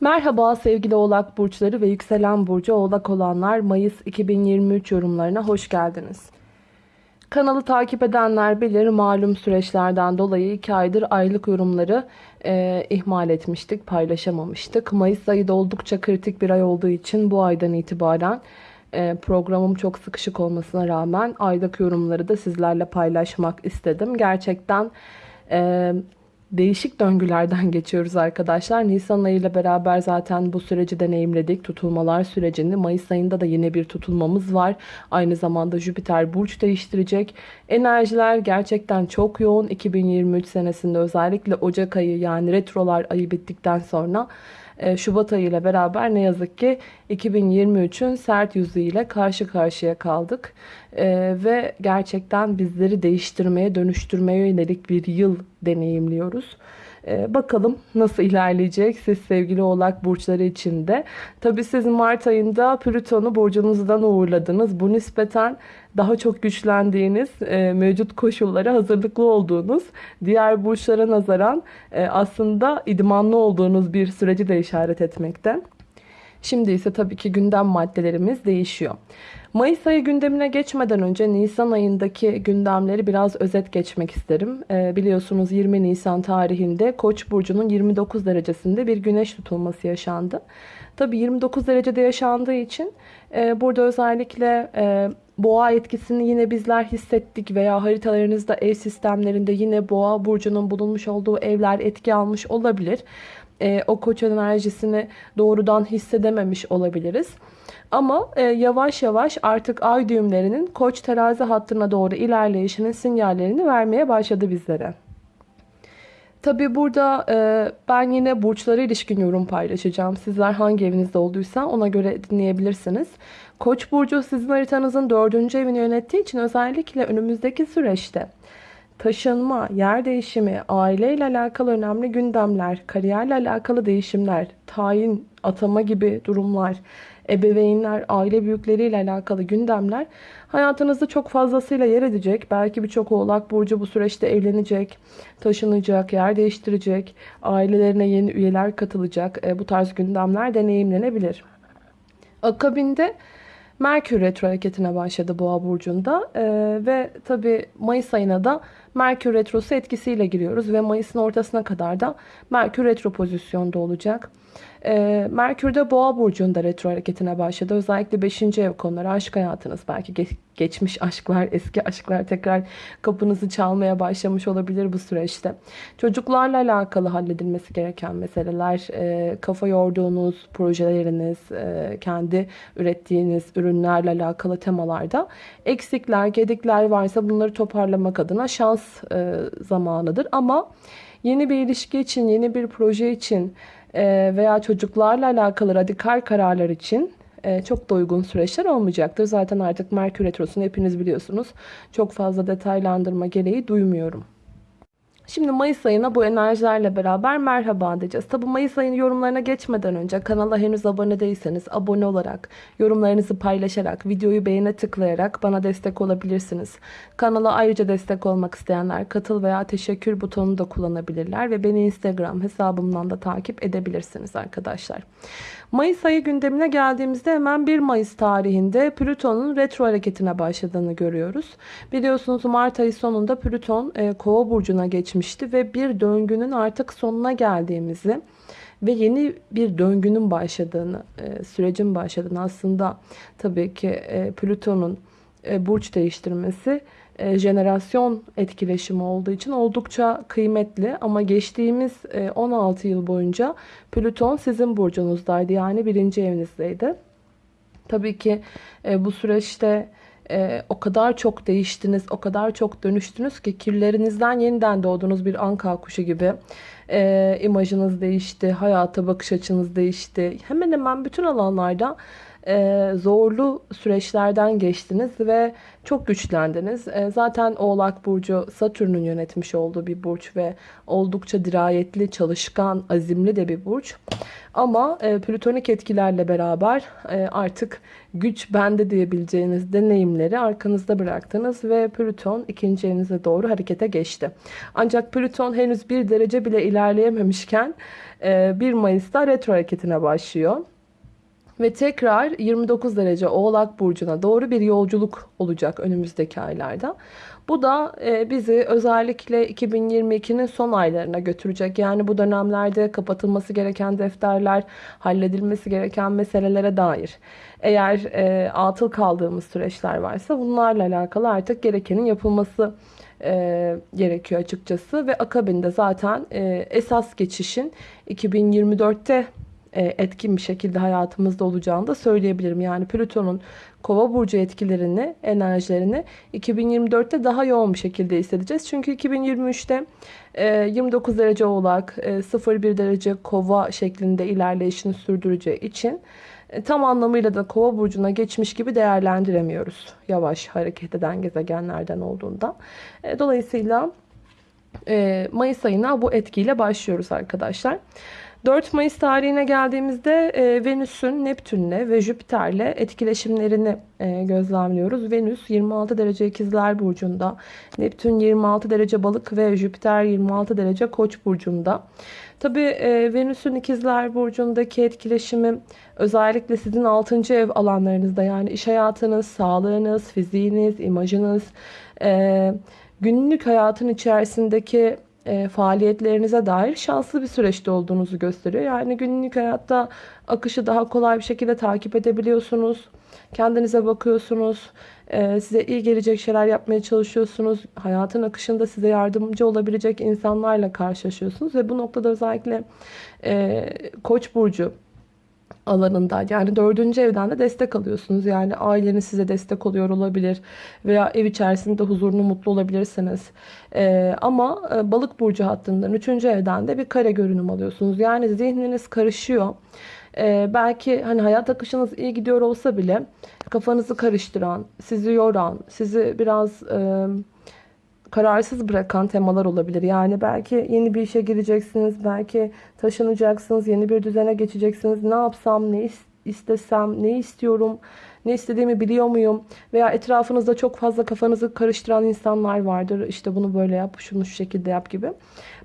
Merhaba sevgili oğlak burçları ve yükselen burcu oğlak olanlar Mayıs 2023 yorumlarına hoş geldiniz. Kanalı takip edenler bilir malum süreçlerden dolayı 2 aydır aylık yorumları e, ihmal etmiştik, paylaşamamıştık. Mayıs ayı da oldukça kritik bir ay olduğu için bu aydan itibaren e, programım çok sıkışık olmasına rağmen aylık yorumları da sizlerle paylaşmak istedim. Gerçekten e, değişik döngülerden geçiyoruz arkadaşlar. Nisan ayı ile beraber zaten bu süreci deneyimledik. Tutulmalar sürecini. Mayıs ayında da yine bir tutulmamız var. Aynı zamanda Jüpiter burç değiştirecek. Enerjiler gerçekten çok yoğun. 2023 senesinde özellikle Ocak ayı yani retrolar ayı bittikten sonra Şubat ayı ile beraber ne yazık ki 2023'ün sert yüzüyle karşı karşıya kaldık. Ee, ve gerçekten bizleri değiştirmeye, dönüştürmeye yönelik bir yıl deneyimliyoruz. Ee, bakalım nasıl ilerleyecek siz sevgili oğlak burçları için de. Tabi siz Mart ayında Plüton'u burcunuzdan uğurladınız. Bu nispeten daha çok güçlendiğiniz, e, mevcut koşullara hazırlıklı olduğunuz, diğer burçlara nazaran e, aslında idmanlı olduğunuz bir süreci de işaret etmekte. Şimdi ise tabii ki gündem maddelerimiz değişiyor. Mayıs ayı gündemine geçmeden önce Nisan ayındaki gündemleri biraz özet geçmek isterim. Ee, biliyorsunuz 20 Nisan tarihinde Koç burcunun 29 derecesinde bir güneş tutulması yaşandı. Tabii 29 derecede yaşandığı için e, burada özellikle e, boğa etkisini yine bizler hissettik veya haritalarınızda ev sistemlerinde yine boğa burcunun bulunmuş olduğu evler etki almış olabilir. E, o koç enerjisini doğrudan hissedememiş olabiliriz. Ama e, yavaş yavaş artık ay düğümlerinin koç terazi hattına doğru ilerleyişinin sinyallerini vermeye başladı bizlere. Tabi burada e, ben yine burçlara ilişkin yorum paylaşacağım. Sizler hangi evinizde olduysa ona göre dinleyebilirsiniz. Koç burcu sizin haritanızın dördüncü evini yönettiği için özellikle önümüzdeki süreçte taşınma, yer değişimi, aileyle alakalı önemli gündemler, kariyerle alakalı değişimler, tayin, atama gibi durumlar, ebeveynler, aile büyükleriyle alakalı gündemler hayatınızda çok fazlasıyla yer edecek. Belki birçok oğlak burcu bu süreçte evlenecek, taşınacak, yer değiştirecek, ailelerine yeni üyeler katılacak. E, bu tarz gündemler deneyimlenebilir. Akabinde Merkür retro hareketine başladı Boğa burcunda ee, ve tabi Mayıs ayına da Merkür retrosu etkisiyle giriyoruz ve Mayıs'ın ortasına kadar da Merkür retro pozisyonda olacak. E, Merkür de Boğa burcunda retro hareketine başladı. Özellikle 5. ev konuları, aşk hayatınız, belki geç, geçmiş aşklar, eski aşklar tekrar kapınızı çalmaya başlamış olabilir bu süreçte. Çocuklarla alakalı halledilmesi gereken meseleler, e, kafa yorduğunuz projeleriniz, e, kendi ürettiğiniz ürünlerle alakalı temalarda eksikler, gedikler varsa bunları toparlamak adına şans e, zamanıdır. Ama yeni bir ilişki için, yeni bir proje için e, veya çocuklarla alakalı radikal kararlar için e, çok da uygun süreçler olmayacaktır. Zaten artık Merkür Retrosu'nu hepiniz biliyorsunuz. Çok fazla detaylandırma gereği duymuyorum. Şimdi Mayıs ayına bu enerjilerle beraber merhaba diyeceğiz. Tabi Mayıs ayının yorumlarına geçmeden önce kanala henüz abone değilseniz abone olarak, yorumlarınızı paylaşarak, videoyu beğene tıklayarak bana destek olabilirsiniz. Kanala ayrıca destek olmak isteyenler katıl veya teşekkür butonunu da kullanabilirler ve beni Instagram hesabımdan da takip edebilirsiniz arkadaşlar. Mayıs ayı gündemine geldiğimizde hemen 1 Mayıs tarihinde Plüton'un retro hareketine başladığını görüyoruz. Biliyorsunuz Mart ayı sonunda Plüton e, Kova burcuna geçmişti ve bir döngünün artık sonuna geldiğimizi ve yeni bir döngünün başladığını, e, sürecin başladığını aslında tabii ki e, Plüton'un e, burç değiştirmesi jenerasyon etkileşimi olduğu için oldukça kıymetli. Ama geçtiğimiz 16 e, yıl boyunca Plüton sizin burcunuzdaydı. Yani birinci evinizdeydi. Tabii ki bu süreçte o kadar çok değiştiniz, o kadar çok dönüştünüz ki kirlerinizden yeniden doğduğunuz bir anka kuşu gibi. E, imajınız değişti, hayata bakış açınız değişti. Hemen hemen bütün alanlarda e, zorlu süreçlerden geçtiniz ve çok güçlendiniz. E, zaten Oğlak Burcu Satürn'ün yönetmiş olduğu bir burç ve oldukça dirayetli, çalışkan, azimli de bir burç. Ama e, plütonik etkilerle beraber e, artık güç bende diyebileceğiniz deneyimleri arkanızda bıraktınız ve Plüton ikinci evinize doğru harekete geçti. Ancak Plüton henüz bir derece bile ilerleyememişken e, 1 Mayıs'ta retro hareketine başlıyor. Ve tekrar 29 derece Oğlak Burcu'na doğru bir yolculuk olacak önümüzdeki aylarda. Bu da e, bizi özellikle 2022'nin son aylarına götürecek. Yani bu dönemlerde kapatılması gereken defterler, halledilmesi gereken meselelere dair. Eğer e, atıl kaldığımız süreçler varsa bunlarla alakalı artık gerekenin yapılması e, gerekiyor açıkçası. Ve akabinde zaten e, esas geçişin 2024'te e, etkin bir şekilde hayatımızda olacağını da söyleyebilirim. Yani Plüton'un Kova burcu etkilerini, enerjilerini 2024'te daha yoğun bir şekilde hissedeceğiz. Çünkü 2023'te 29 e, derece Oğlak, 0-1 e, derece Kova şeklinde ilerleyişini sürdüreceği için tam anlamıyla da Kova burcuna geçmiş gibi değerlendiremiyoruz. Yavaş hareket eden gezegenlerden olduğundan. Dolayısıyla Mayıs ayına bu etkiyle başlıyoruz arkadaşlar. 4 Mayıs tarihine geldiğimizde e, Venüs'ün Neptün'le ve Jüpiter'le etkileşimlerini e, gözlemliyoruz. Venüs 26 derece ikizler burcunda, Neptün 26 derece balık ve Jüpiter 26 derece koç burcunda. Tabi e, Venüs'ün ikizler burcundaki etkileşimi özellikle sizin 6. ev alanlarınızda yani iş hayatınız, sağlığınız, fiziğiniz, imajınız, e, günlük hayatın içerisindeki e, faaliyetlerinize dair şanslı bir süreçte olduğunuzu gösteriyor. Yani günlük hayatta akışı daha kolay bir şekilde takip edebiliyorsunuz. Kendinize bakıyorsunuz. E, size iyi gelecek şeyler yapmaya çalışıyorsunuz. Hayatın akışında size yardımcı olabilecek insanlarla karşılaşıyorsunuz. Ve bu noktada özellikle e, Koç burcu alanında yani dördüncü evden de destek alıyorsunuz. Yani aileniz size destek oluyor olabilir veya ev içerisinde huzurlu mutlu olabilirsiniz. Ee, ama e, balık burcu hattından üçüncü evden de bir kare görünüm alıyorsunuz. Yani zihniniz karışıyor. Ee, belki hani hayat akışınız iyi gidiyor olsa bile kafanızı karıştıran, sizi yoran, sizi biraz... E, kararsız bırakan temalar olabilir. Yani belki yeni bir işe gireceksiniz, belki taşınacaksınız, yeni bir düzene geçeceksiniz. Ne yapsam, ne istesem, ne istiyorum, ne istediğimi biliyor muyum? Veya etrafınızda çok fazla kafanızı karıştıran insanlar vardır. İşte bunu böyle yap, şunu şu şekilde yap gibi.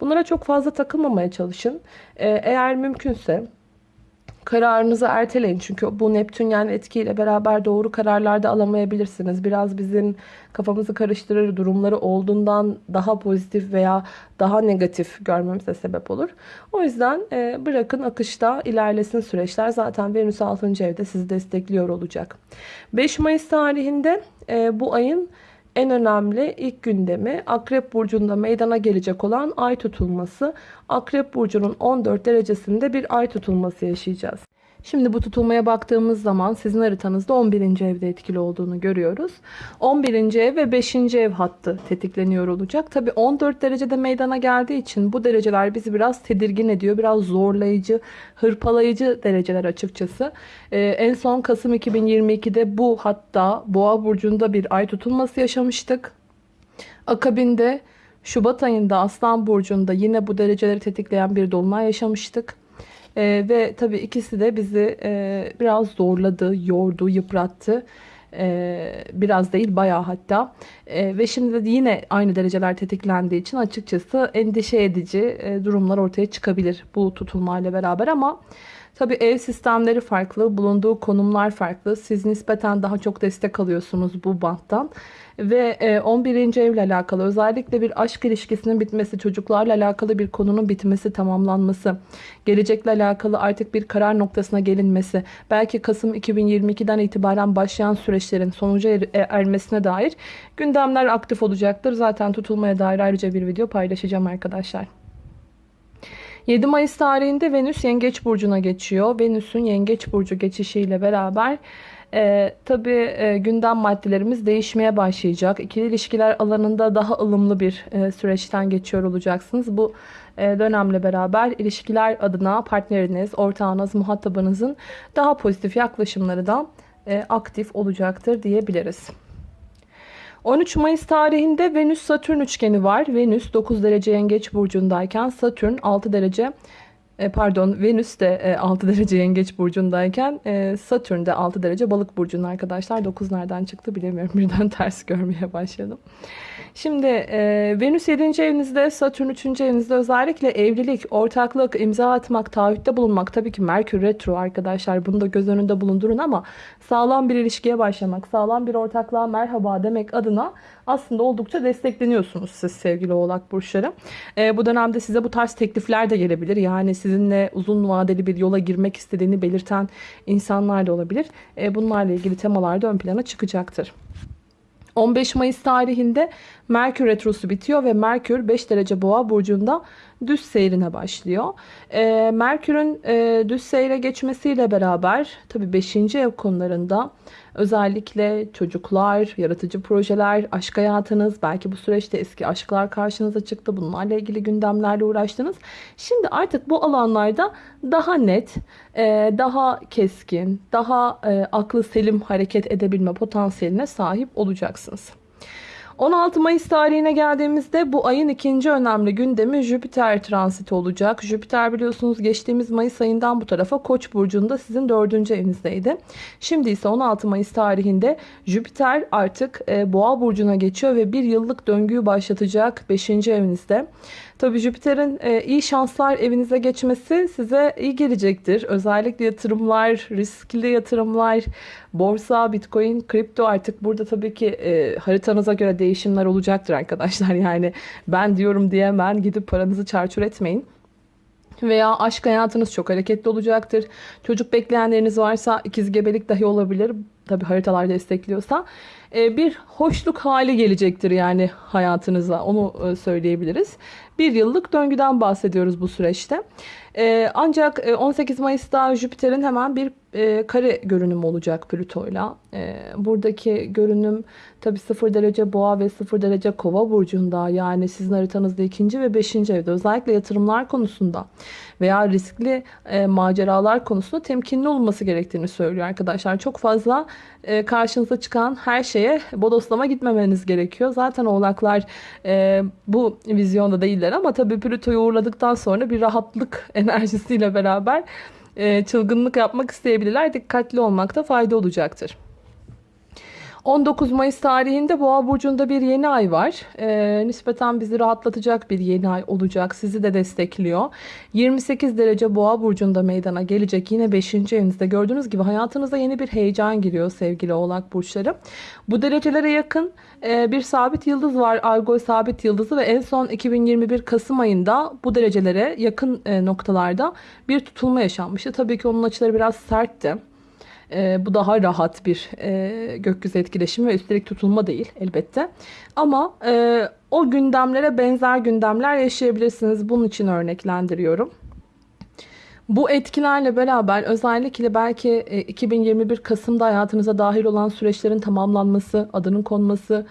Bunlara çok fazla takılmamaya çalışın. Ee, eğer mümkünse kararınızı erteleyin. Çünkü bu Neptün yani etkiyle beraber doğru kararlarda alamayabilirsiniz. Biraz bizim kafamızı karıştırır durumları olduğundan daha pozitif veya daha negatif görmemize sebep olur. O yüzden e, bırakın akışta ilerlesin süreçler. Zaten Venüs 6. evde sizi destekliyor olacak. 5 Mayıs tarihinde e, bu ayın en önemli ilk gündemi Akrep Burcu'nda meydana gelecek olan ay tutulması. Akrep Burcu'nun 14 derecesinde bir ay tutulması yaşayacağız. Şimdi bu tutulmaya baktığımız zaman sizin haritanızda 11. evde etkili olduğunu görüyoruz. 11. ev ve 5. ev hattı tetikleniyor olacak. Tabi 14 derecede meydana geldiği için bu dereceler bizi biraz tedirgin ediyor. Biraz zorlayıcı, hırpalayıcı dereceler açıkçası. Ee, en son Kasım 2022'de bu hatta Boğa burcunda bir ay tutulması yaşamıştık. Akabinde Şubat ayında Aslan burcunda yine bu dereceleri tetikleyen bir dolunay yaşamıştık. E, ve tabii ikisi de bizi e, biraz zorladı, yordu, yıprattı. E, biraz değil bayağı hatta. E, ve şimdi de yine aynı dereceler tetiklendiği için açıkçası endişe edici e, durumlar ortaya çıkabilir bu tutulmayla beraber ama... Tabi ev sistemleri farklı, bulunduğu konumlar farklı. Siz nispeten daha çok destek alıyorsunuz bu banttan. Ve 11. E, evle alakalı özellikle bir aşk ilişkisinin bitmesi, çocuklarla alakalı bir konunun bitmesi, tamamlanması, gelecekle alakalı artık bir karar noktasına gelinmesi, belki Kasım 2022'den itibaren başlayan süreçlerin sonuca er, e, ermesine dair gündemler aktif olacaktır. Zaten tutulmaya dair ayrıca bir video paylaşacağım arkadaşlar. 7 Mayıs tarihinde Venüs Yengeç Burcu'na geçiyor. Venüs'ün Yengeç Burcu geçişiyle beraber E, tabii e, gündem maddelerimiz değişmeye başlayacak. İkili ilişkiler alanında daha ılımlı bir e, süreçten geçiyor olacaksınız. Bu e, dönemle beraber ilişkiler adına partneriniz, ortağınız, muhatabınızın daha pozitif yaklaşımları da e, aktif olacaktır diyebiliriz. 13 Mayıs tarihinde Venüs-Satürn üçgeni var. Venüs 9 derece yengeç burcundayken Satürn 6 derece e, pardon Venüs de 6 derece yengeç burcundayken e, Satürn de 6 derece balık burcunda arkadaşlar. 9 nereden çıktı bilemiyorum. Birden ters görmeye başladım. Şimdi e, Venüs 7. evinizde, Satürn 3. evinizde özellikle evlilik, ortaklık, imza atmak, taahhütte bulunmak. Tabii ki Merkür retro arkadaşlar. Bunu da göz önünde bulundurun ama sağlam bir ilişkiye başlamak, sağlam bir ortaklığa merhaba demek adına aslında oldukça destekleniyorsunuz siz sevgili oğlak burçları. E, bu dönemde size bu tarz teklifler de gelebilir. Yani sizinle uzun vadeli bir yola girmek istediğini belirten insanlar da olabilir. E, bunlarla ilgili temalar da ön plana çıkacaktır. 15 Mayıs tarihinde Merkür Retrosu bitiyor ve Merkür 5 derece boğa burcunda düz seyrine başlıyor. E, Merkür'ün e, düz seyre geçmesiyle beraber tabi 5. ev konularında özellikle çocuklar, yaratıcı projeler, aşk hayatınız, belki bu süreçte eski aşklar karşınıza çıktı. Bunlarla ilgili gündemlerle uğraştınız. Şimdi artık bu alanlarda daha net, e, daha keskin, daha e, aklı selim hareket edebilme potansiyeline sahip olacaksınız. 16 Mayıs tarihine geldiğimizde bu ayın ikinci önemli gündemi Jüpiter transiti olacak. Jüpiter biliyorsunuz geçtiğimiz Mayıs ayından bu tarafa Koç burcunda sizin dördüncü evinizdeydi. Şimdi ise 16 Mayıs tarihinde Jüpiter artık e, Boğa burcuna geçiyor ve bir yıllık döngüyü başlatacak 5. evinizde. Tabii Jüpiter'in e, iyi şanslar evinize geçmesi size iyi gelecektir. Özellikle yatırımlar, riskli yatırımlar, borsa, bitcoin, kripto artık burada tabii ki e, haritanıza göre değişimler olacaktır arkadaşlar. Yani ben diyorum diye hemen gidip paranızı çarçur etmeyin. Veya aşk hayatınız çok hareketli olacaktır. Çocuk bekleyenleriniz varsa ikiz gebelik dahi olabilir. Tabi haritalar destekliyorsa. E, bir hoşluk hali gelecektir yani hayatınıza. Onu e, söyleyebiliriz. Bir yıllık döngüden bahsediyoruz bu süreçte. E, ancak 18 Mayıs'ta Jüpiter'in hemen bir kare görünümü olacak Plüto'yla. Buradaki görünüm tabi 0 derece boğa ve 0 derece kova burcunda. Yani sizin haritanızda 2. ve 5. evde özellikle yatırımlar konusunda veya riskli maceralar konusunda temkinli olması gerektiğini söylüyor arkadaşlar. Çok fazla karşınıza çıkan her şeye bodoslama gitmemeniz gerekiyor. Zaten oğlaklar e, bu vizyonda değiller ama tabii Plüto'yu uğurladıktan sonra bir rahatlık enerjisiyle beraber e, çılgınlık yapmak isteyebilirler. Dikkatli olmakta fayda olacaktır. 19 Mayıs tarihinde Boğa burcunda bir yeni ay var. E, nispeten bizi rahatlatacak bir yeni ay olacak. Sizi de destekliyor. 28 derece Boğa burcunda meydana gelecek. Yine 5. evinizde gördüğünüz gibi hayatınıza yeni bir heyecan giriyor sevgili Oğlak burçları. Bu derecelere yakın e, bir sabit yıldız var. Argo sabit yıldızı ve en son 2021 Kasım ayında bu derecelere yakın e, noktalarda bir tutulma yaşanmıştı. Tabii ki onun açıları biraz sertti. E, bu daha rahat bir e, gökyüzü etkileşimi ve üstelik tutulma değil elbette. Ama e, o gündemlere benzer gündemler yaşayabilirsiniz. Bunun için örneklendiriyorum. Bu etkilerle beraber özellikle belki 2021 Kasım'da hayatınıza dahil olan süreçlerin tamamlanması, adının konması,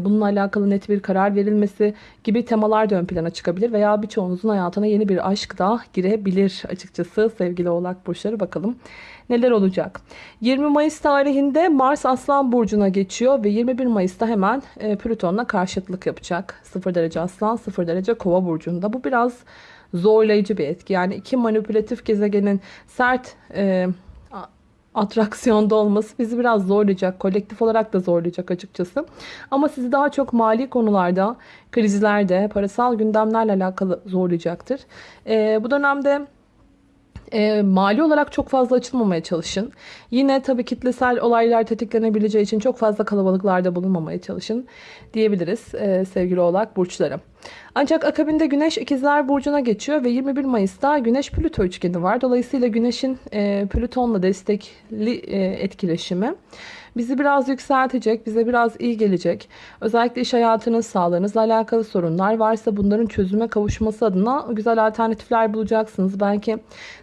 bununla alakalı net bir karar verilmesi gibi temalar da ön plana çıkabilir veya birçoğunuzun hayatına yeni bir aşk da girebilir açıkçası sevgili oğlak burçları bakalım neler olacak. 20 Mayıs tarihinde Mars Aslan Burcu'na geçiyor ve 21 Mayıs'ta hemen e, Plüton'la karşıtlık yapacak. 0 derece Aslan 0 derece Kova Burcu'nda. Bu biraz zorlayıcı bir etki. Yani iki manipülatif gezegenin sert e, atraksiyonda olması bizi biraz zorlayacak. Kolektif olarak da zorlayacak açıkçası. Ama sizi daha çok mali konularda, krizlerde, parasal gündemlerle alakalı zorlayacaktır. E, bu dönemde e, mali olarak çok fazla açılmamaya çalışın. Yine tabii kitlesel olaylar tetiklenebileceği için çok fazla kalabalıklarda bulunmamaya çalışın diyebiliriz e, sevgili oğlak burçları. Ancak akabinde Güneş İkizler Burcu'na geçiyor ve 21 Mayıs'ta Güneş Plüto üçgeni var. Dolayısıyla Güneş'in e, Plüton'la destekli e, etkileşimi bizi biraz yükseltecek, bize biraz iyi gelecek. Özellikle iş hayatınız, sağlığınızla alakalı sorunlar varsa bunların çözüme kavuşması adına güzel alternatifler bulacaksınız. Belki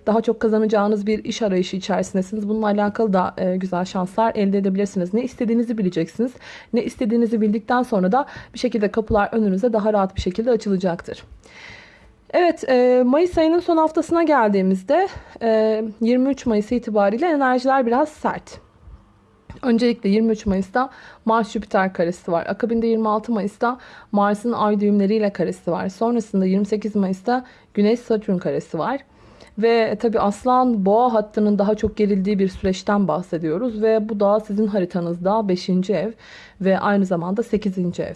daha çok kazanacağınız bir iş arayışı içerisindesiniz. Bununla alakalı da e, güzel şanslar elde edebilirsiniz. Ne istediğinizi bileceksiniz. Ne istediğinizi bildikten sonra da bir şekilde kapılar önünüze daha rahat bir şekilde açılacaktır. Evet, e, Mayıs ayının son haftasına geldiğimizde e, 23 Mayıs itibariyle enerjiler biraz sert. Öncelikle 23 Mayıs'ta Mars Jüpiter karesi var. Akabinde 26 Mayıs'ta Mars'ın ay düğümleriyle karesi var. Sonrasında 28 Mayıs'ta Güneş Satürn karesi var. Ve tabi aslan boğa hattının daha çok gerildiği bir süreçten bahsediyoruz. Ve bu da sizin haritanızda 5. ev ve aynı zamanda 8. ev.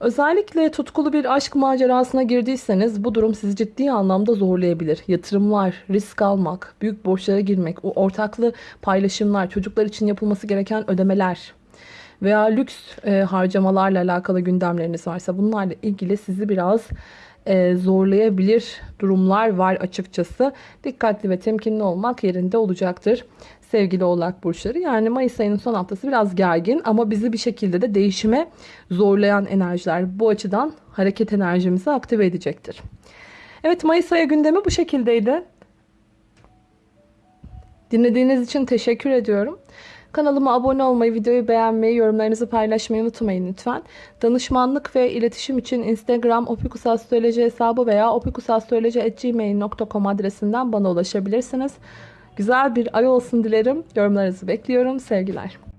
Özellikle tutkulu bir aşk macerasına girdiyseniz bu durum sizi ciddi anlamda zorlayabilir. Yatırımlar, risk almak, büyük borçlara girmek, ortaklı paylaşımlar, çocuklar için yapılması gereken ödemeler veya lüks e, harcamalarla alakalı gündemleriniz varsa bunlarla ilgili sizi biraz e, zorlayabilir durumlar var açıkçası. Dikkatli ve temkinli olmak yerinde olacaktır sevgili oğlak burçları. Yani Mayıs ayının son haftası biraz gergin ama bizi bir şekilde de değişime zorlayan enerjiler bu açıdan hareket enerjimizi aktive edecektir. Evet Mayıs ayı gündemi bu şekildeydi. Dinlediğiniz için teşekkür ediyorum. Kanalıma abone olmayı, videoyu beğenmeyi, yorumlarınızı paylaşmayı unutmayın lütfen. Danışmanlık ve iletişim için Instagram opikusastroloji hesabı veya opikusastroloji.gmail.com adresinden bana ulaşabilirsiniz. Güzel bir ay olsun dilerim. Yorumlarınızı bekliyorum. Sevgiler.